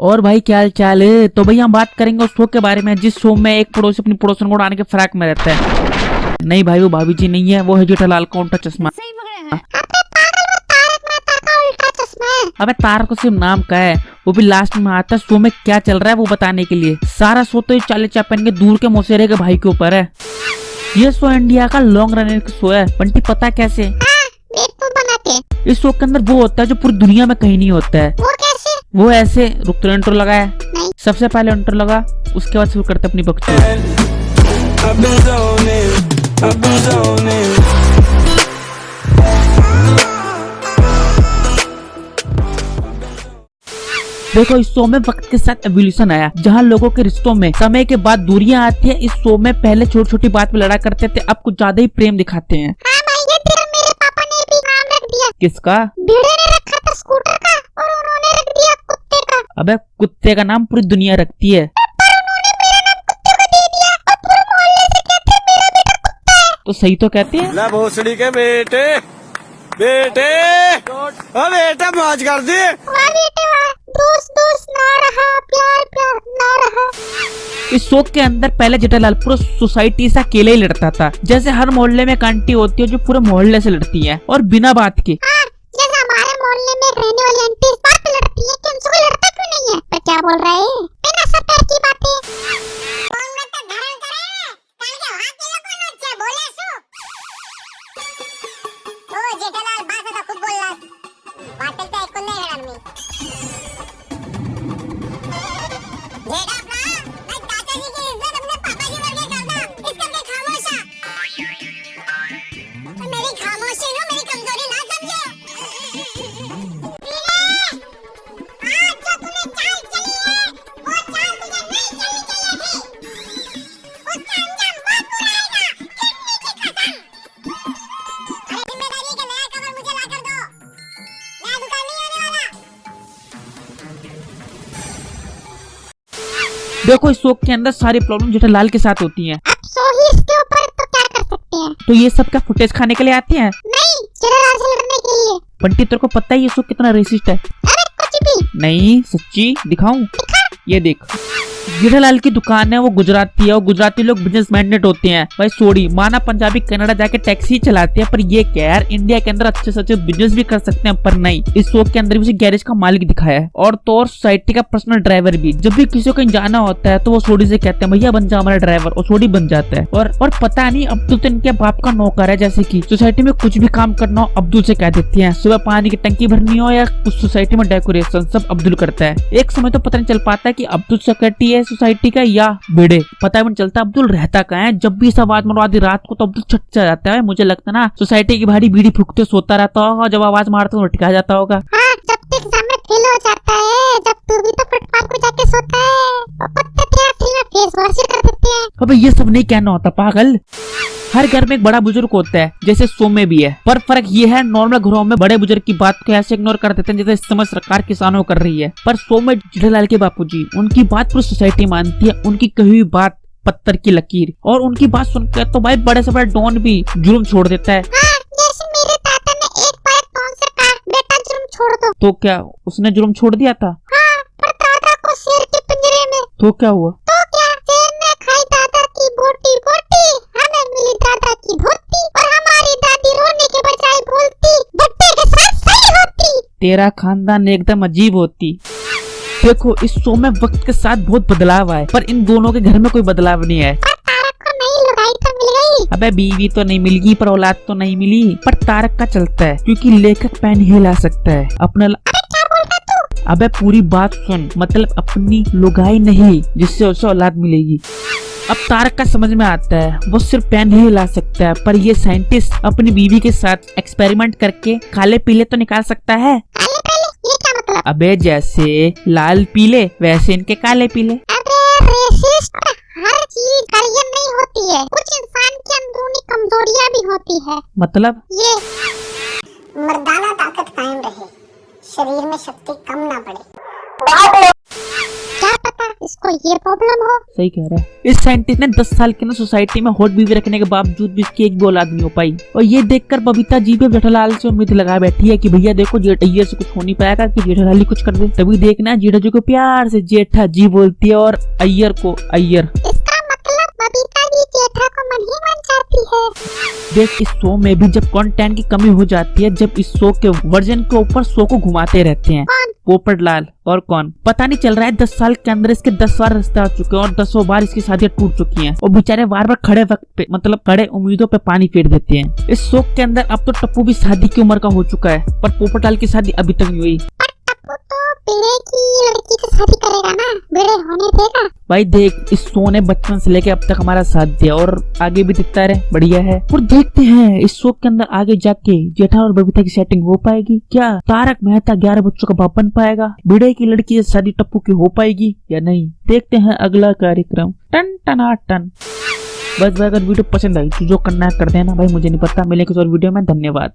और भाई क्या हाल चाल है? तो भाई हम बात करेंगे उस शो के बारे में जिस शो में एक पड़ोसी अपनी पड़ोसन को उड़ाने के फ्रैक में रहता है। नहीं भाई वो भाभी जी नहीं है वो है जेठालाल का उल्टा चश्मा। सही अबे तारक को सिर्फ़ नाम का है वो भी लास्ट में आता है शो में क्या चल रहा है वो बताने के लिए। सारा शो तो ये चाले चापन के दूर के मोसेरे के भाई के ऊपर है। ये शो इंडिया का लॉन्ग रनिंग शो है बंटी पता कैसे? बना के। इस शो के अंदर वो होता है जो पूरी दुनिया में कहीं नहीं होता है। वो ऐसे रुक तो इंट्रो लगाया सबसे पहले इंट्रो लगा उसके बाद शुरू करते अपनी बकचोद. देखो इस शो में वक्त के साथ एवोल्यूशन आया जहाँ लोगों के रिश्तों में समय के बाद दूरियाँ आती है। इस शो में पहले छोटी छोटी बात पे लड़ा करते थे अब कुछ ज़्यादा ही प्रेम दिखाते हैं। हाँ भाई ये तेरा मेरे पापा ने भी नाम रख दिया। किसका? अबे कुत्ते का नाम पूरी दुनिया रखती है। पर उन्होंने मेरा नाम कुत्ते को दे दिया और पूरे मोहल्ले से कहते हैं मेरा बेटा कुत्ता है तो सही तो कहते हैं। ला भोसड़ी के बेटे बेटे। ओ बेटा मौज कर दी। वाह बेटे वाह दोस्त दोस्त ना रहा प्यार प्यार ना रहा इस शो के अंदर पहले जेठालाल पूरा सोसाइटी से अकेले ही लड़ता था जैसे हर मोहल्ले में एक आंटी होती है जो पूरे मोहल्ले से लड़ती है और बिना बात के। हाँ जैसे हमारे मोहल्ले में रहने वाली आंटी इस बात पे लड़ती है कि उनसे कोई लड़ता नहीं है। पर क्या बोल रहा है? देखो इस शोक के अंदर सारी प्रॉब्लम जेठालाल के साथ होती हैं। अब सो इसके ऊपर तो क्या कर सकते हैं? तो ये सब क्या फुटेज खाने के लिए आते हैं? नहीं जेठालाल से लड़ने के लिए। बंटी तेरे को पता है ये शोक कितना रेसिस्ट है? अरे कुछ भी। नहीं सच्ची दिखाऊँ? ये देख। जेठालाल की दुकान है, वो गुजराती है, और गुजराती लोग बिज़नेस मैग्नेट होते हैं। भाई सोड़ी माना पंजाबी कनाडा जाके टैक्सी चलाते हैं, पर ये क्या यार इंडिया के अंदर अच्छे से अच्छे बिज़नेस भी कर सकते हैं, पर नहीं। इस शो के अंदर भी गैरेज का मालिक दिखाया है। और तो और सोसाइटी का पर्सनल ड्राइवर भी। जब भी किसी को कहीं जाना होता है तो वो सोडी से कहते हैं, भैया, बन जा हमारा ड्राइवर और सोडी बन जाता है। और और पता नहीं अब्दुल तो इनके बाप का नौकर है, जैसे की सोसाइटी में कुछ भी काम करना हो, अब्दुल से कह देती है। सुबह पानी की टंकी भरनी हो, या कुछ सोसाइटी में डेकोरेशन सब अब्दुल करता है। एक समय तो पता नहीं चल पाता है की अब्दुल सेक्रेटरी है सोसाइटी का या बेड़े। पता भी नहीं चलता अब्दुल रहता का है? जब भी सब आवाज़ मारो आधी रात को तो अब्दुल छट जाता है। मुझे लगता ना सोसाइटी की भारी बीड़ी फूकते सोता रहता होगा। जब आवाज़ मारता तो टिका जाता होगा। हाँ जब एग्ज़ाम में फेल हो जाता है जब तू भी फुटपाथ पे जाके सोता हैं। अबे ये सब नहीं कहना होता पागल। हर घर में एक बड़ा बुज़ुर्ग होता है जैसे सो में भी है। पर फ़र्क ये है नॉर्मल घरों में बड़े बुज़ुर्ग की बात को ऐसे इग्नोर कर देते हैं जैसे इस समय सरकार किसानों कर रही है। पर सो में जेठालाल के बापूजी उनकी बात पूरी सोसाइटी मानती है उनकी कही हुई बात पत्थर की लकीर। और उनकी बात सुनकर तो भाई बड़े से बड़ा डॉन भी जुर्म छोड़ देता है। हाँ तो क्या उसने जुर्म छोड़ दिया था? हाँ पर दादा को शेर के पिंजरे में। तो क्या हुआ तो क्या शेर ने खाई दादा की बोटी बोटी हमें मिली दादा की धोती और हमारी दादी रोने के बजाय बोलती भट्टे के साथ सही होती तेरा खानदान एकदम अजीब होती। देखो इस शो में वक्त के साथ बहुत बदलाव आए पर इन दोनों के घर में कोई बदलाव नहीं है पर तारक को नई लुगाई तो अबे बीवी तो नहीं मिलगी पर औलाद तो नहीं मिली। पर तारक का चलता है क्योंकि लेखक पेन हिला सकता है। अपना ल... अरे क्या बोल रहा तू? अबे पूरी बात सुन मतलब अपनी लुगाई नहीं जिससे उसे औलाद मिलेगी। अब तारक का समझ में आता है वो सिर्फ़ पेन ही हिला सकता है पर ये साइंटिस्ट अपनी बीवी के साथ एक्सपेरिमेंट करके काले पीले तो निकाल सकता है काले पहले ये क्या मतलब अबे जैसे लाल पीले वैसे इनके काले पीले। अबे रेसिस्ट हर चीज़ हरियन नहीं होती है। कुछ इंसान की अंदरूनी कमजोरियाँ भी होती है। मतलब? ये मर्दाना ताकत कायम रहे। शरीर में शक्ति कम ना उसको ये प्रॉब्लम हो? सही कह रहा है। इस साइंटिस्ट ने 10 साल के ना सोसाइटी में हॉट बीवी रखने के बावजूद भी उसकी एक भी आदमी नहीं हो पाई। और ये देखकर बबीता जी भी जेठालाल से उम्मीद लगा बैठी है कि भैया देखो जेठा से कुछ हो नहीं पाएगा कि जेठालाल ही कुछ कर दे। तभी देखना जेठा जी को प्यार से जेठा जी बोलती है और अय्यर को अय्यर। इसका मतलब बबीता जी जेठा को मन ही मन चाहती है देख इस शो में भी जब कंटेंट की कमी हो जाती है जब इस शो के वर्जन के ऊपर शो को घुमाते रहते हैं। पोपट लाल और कौन? पता नहीं चल रहा है दस साल के अंदर इसके दस बार रिश्ते आ चुके हैं और दसों बार इसकी शादियाँ टूट चुकी हैं। और बेचारे बार बार खड़े वक्त पे मतलब खड़े उम्मीदों पे पानी फेर देते हैं। इस शो के अंदर अब तो टप्पू भी शादी की उम्र का हो चुका है पर पोपट लाल की शादी अभी तक नहीं हुई। तो की लड़की से शादी करेगा ना। भाई देख इस शो ने बचपन से लेके अब तक हमारा साथ दिया और आगे भी दिखता रहे बढ़िया है। और देखते हैं इस शो के अंदर आगे जाके जेठा और बबीता की सेटिंग हो पाएगी क्या? तारक मेहता ग्यारह बच्चों का बाप बन पाएगा? बिड़े की लड़की शादी टप्पू की हो पाएगी या नहीं? देखते हैं अगला कार्यक्रम। टन टना टन। बस भाई अगर वीडियो पसंद आई तो जो करना है कर देना। भाई मुझे नहीं पता मिलेंगे और वीडियो में। धन्यवाद।